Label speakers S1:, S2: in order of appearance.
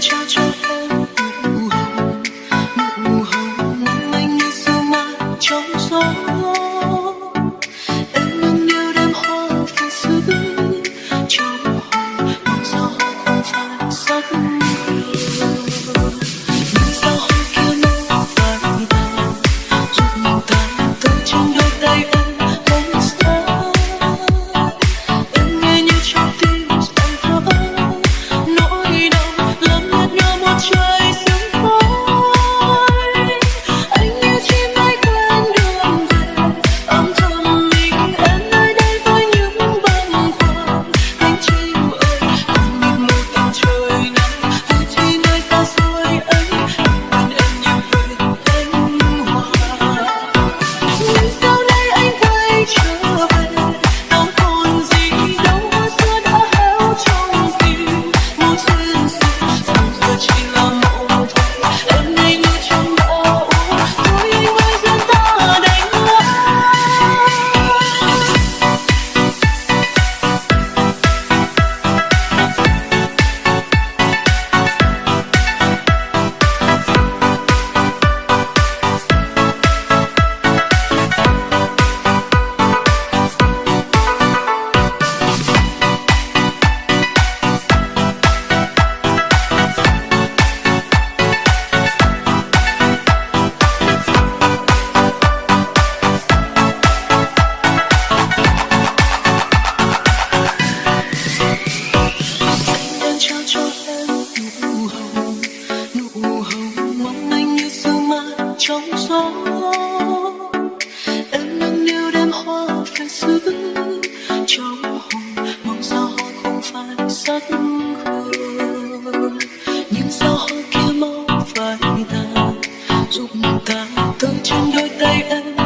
S1: 悄悄 gió. Em nâng niu đêm hoa phải giữ trong hồn. Mong sao hoa không phải sắc hương những sao hoa kia mau phai tàn giúp ta tới trên đôi tay em